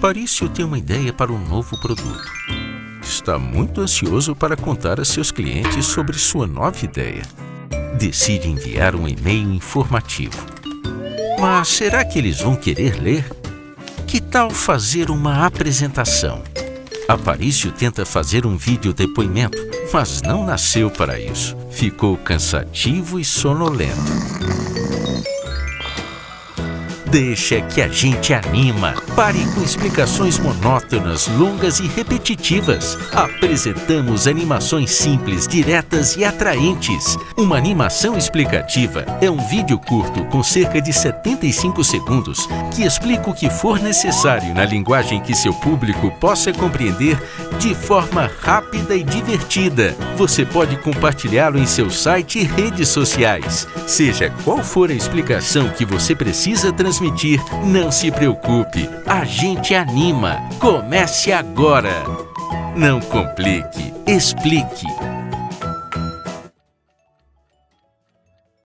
Aparício tem uma ideia para um novo produto. Está muito ansioso para contar a seus clientes sobre sua nova ideia. Decide enviar um e-mail informativo. Mas será que eles vão querer ler? Que tal fazer uma apresentação? Aparício tenta fazer um vídeo depoimento, mas não nasceu para isso. Ficou cansativo e sonolento. Deixa que a gente anima. Pare com explicações monótonas, longas e repetitivas. Apresentamos animações simples, diretas e atraentes. Uma animação explicativa é um vídeo curto com cerca de 75 segundos que explica o que for necessário na linguagem que seu público possa compreender de forma rápida e divertida. Você pode compartilhá-lo em seu site e redes sociais. Seja qual for a explicação que você precisa transmitir, não se preocupe. A gente anima. Comece agora. Não complique, explique.